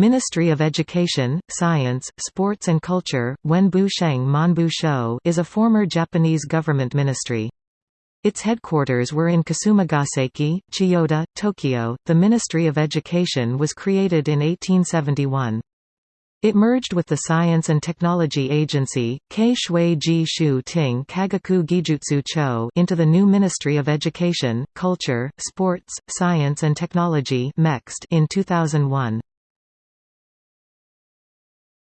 Ministry of Education, Science, Sports and Culture, Wenbu Sheng Monbushō is a former Japanese government ministry. Its headquarters were in Kasumigaseki, Chiyoda, Tokyo. The Ministry of Education was created in 1871. It merged with the Science and Technology Agency, Kei Shui Ji Shu Ting Kagaku Gijutsu Cho into the new Ministry of Education, Culture, Sports, Science and Technology in 2001.